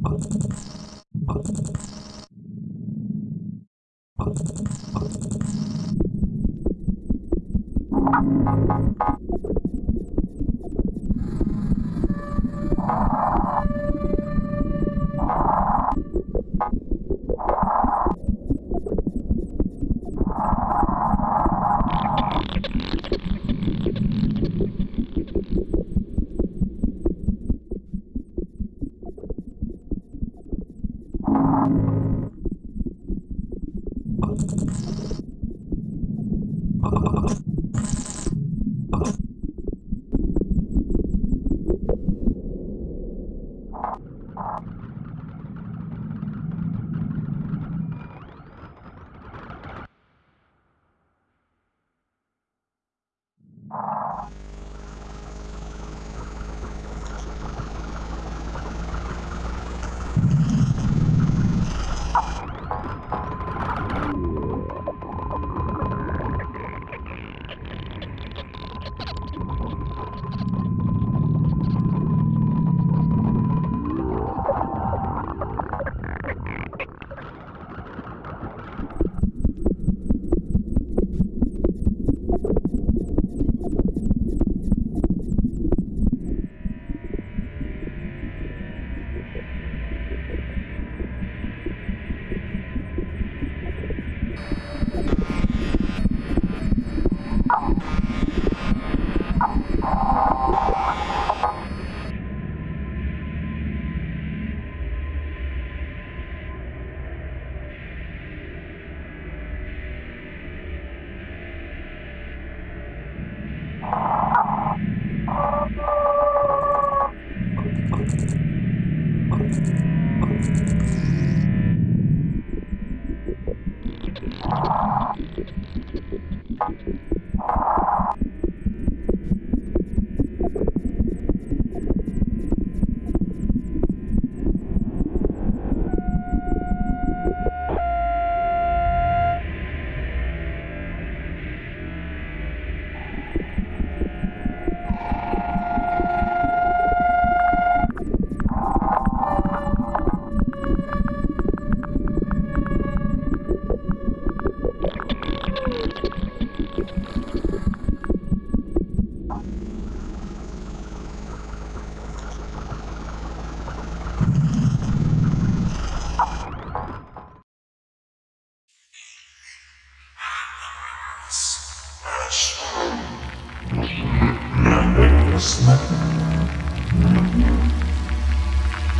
Thank you.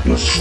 Yes.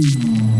うん